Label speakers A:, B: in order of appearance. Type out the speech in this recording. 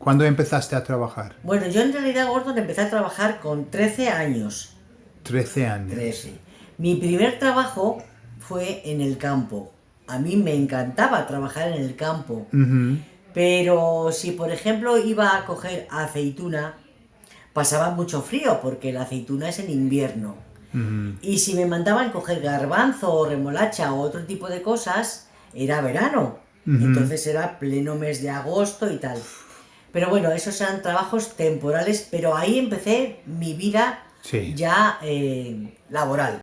A: ¿Cuándo empezaste a trabajar?
B: Bueno, yo en realidad, Gordon, empecé a trabajar con 13 años.
A: 13 años.
B: 13. Mi primer trabajo fue en el campo. A mí me encantaba trabajar en el campo. Pero si, por ejemplo, iba a coger aceituna, pasaba mucho frío porque la aceituna es en invierno. Y si me mandaban coger garbanzo o remolacha o otro tipo de cosas, era verano. Entonces era pleno mes de agosto y tal. Pero bueno, esos eran trabajos temporales, pero ahí empecé mi vida
A: Sí.
B: ya eh, laboral.